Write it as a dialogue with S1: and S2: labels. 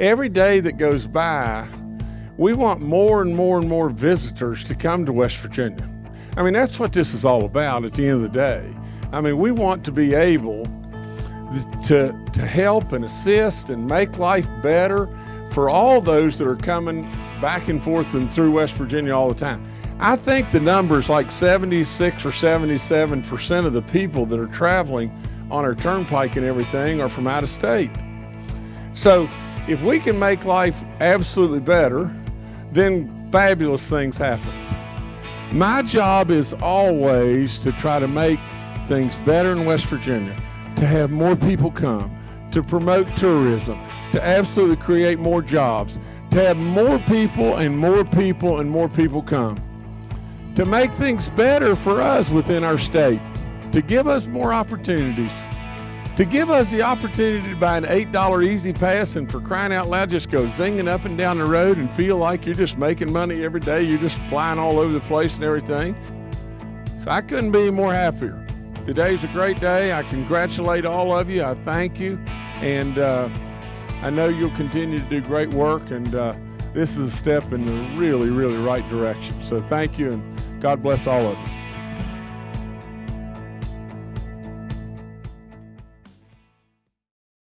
S1: every day that goes by, we want more and more and more visitors to come to West Virginia. I mean, that's what this is all about at the end of the day. I mean, we want to be able to, to help and assist and make life better for all those that are coming back and forth and through West Virginia all the time. I think the numbers like 76 or 77% of the people that are traveling on our turnpike and everything are from out of state. So if we can make life absolutely better, then fabulous things happen. My job is always to try to make things better in West Virginia, to have more people come, to promote tourism, to absolutely create more jobs, to have more people and more people and more people come, to make things better for us within our state, to give us more opportunities, to give us the opportunity to buy an $8 E-ZPass and for crying out loud just go zinging up and down the road and feel like you're just making money every day, you're just flying all over the place and everything. So I couldn't be more happier. Today's a great day. I congratulate all of you. I thank you. And uh, I know you'll continue to do great work. And uh, this is a step in the really, really right direction. So thank you and God bless all of you.